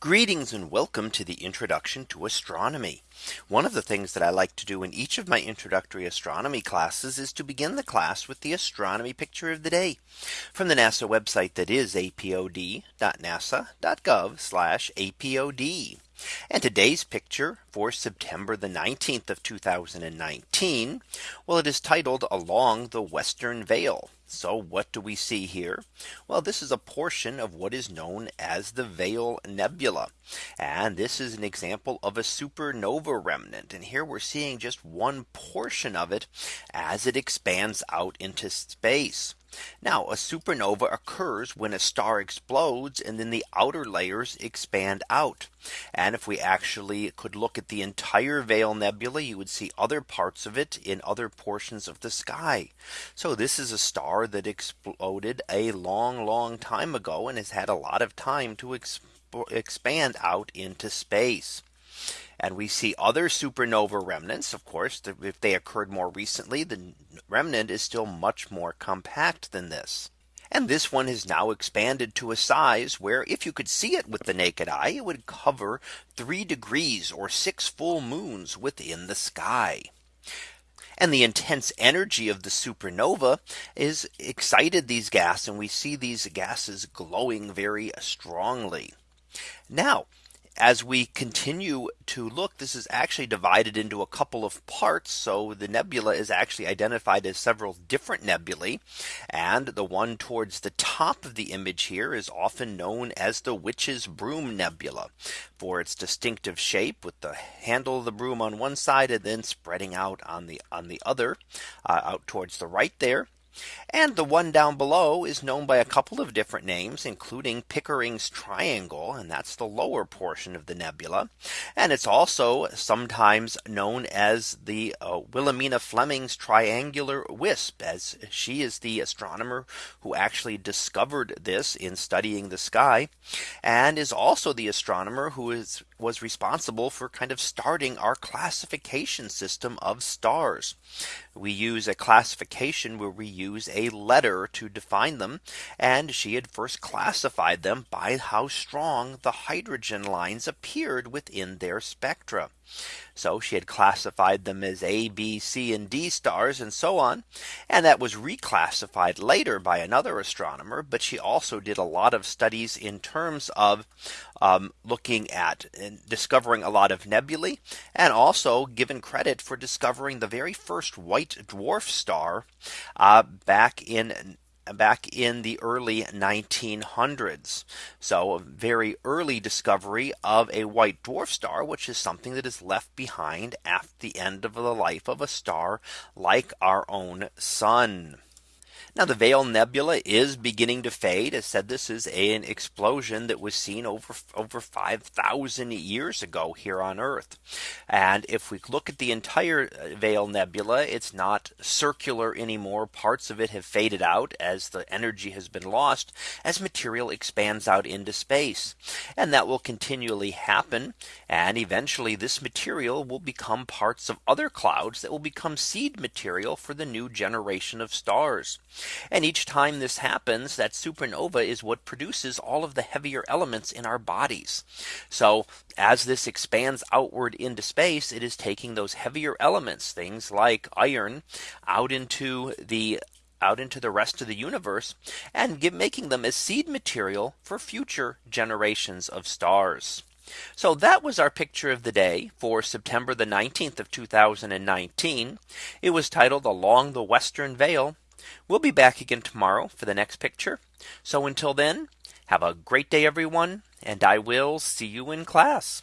Greetings and welcome to the introduction to astronomy. One of the things that I like to do in each of my introductory astronomy classes is to begin the class with the astronomy picture of the day from the NASA website that is apod.nasa.gov apod. And today's picture for September the 19th of 2019. Well, it is titled along the Western Veil. So what do we see here? Well, this is a portion of what is known as the Veil Nebula. And this is an example of a supernova remnant. And here we're seeing just one portion of it as it expands out into space. Now a supernova occurs when a star explodes and then the outer layers expand out. And if we actually could look at the entire Veil Nebula, you would see other parts of it in other portions of the sky. So this is a star that exploded a long, long time ago and has had a lot of time to expand out into space. And we see other supernova remnants. Of course, if they occurred more recently, the remnant is still much more compact than this. And this one has now expanded to a size where if you could see it with the naked eye, it would cover three degrees or six full moons within the sky. And the intense energy of the supernova is excited these gas and we see these gases glowing very strongly. Now as we continue to look, this is actually divided into a couple of parts. So the nebula is actually identified as several different nebulae. And the one towards the top of the image here is often known as the witch's broom nebula for its distinctive shape with the handle of the broom on one side and then spreading out on the on the other uh, out towards the right there. And the one down below is known by a couple of different names, including Pickering's triangle. And that's the lower portion of the nebula. And it's also sometimes known as the uh, Williamina Fleming's triangular wisp, as she is the astronomer who actually discovered this in studying the sky, and is also the astronomer who is was responsible for kind of starting our classification system of stars. We use a classification where we use a letter to define them. And she had first classified them by how strong the hydrogen lines appeared within their spectra. So she had classified them as A, B, C, and D stars and so on. And that was reclassified later by another astronomer. But she also did a lot of studies in terms of um, looking at and discovering a lot of nebulae and also given credit for discovering the very first white dwarf star uh, back in back in the early 1900s. So a very early discovery of a white dwarf star, which is something that is left behind after the end of the life of a star like our own sun. Now the Veil Nebula is beginning to fade. As said, this is an explosion that was seen over over 5000 years ago here on Earth. And if we look at the entire uh, Veil Nebula, it's not circular anymore. Parts of it have faded out as the energy has been lost as material expands out into space. And that will continually happen. And eventually this material will become parts of other clouds that will become seed material for the new generation of stars. And each time this happens, that supernova is what produces all of the heavier elements in our bodies. So as this expands outward into space, it is taking those heavier elements, things like iron out into the out into the rest of the universe and give, making them as seed material for future generations of stars. So that was our picture of the day for September the 19th of 2019. It was titled along the Western Veil We'll be back again tomorrow for the next picture. So until then, have a great day, everyone, and I will see you in class.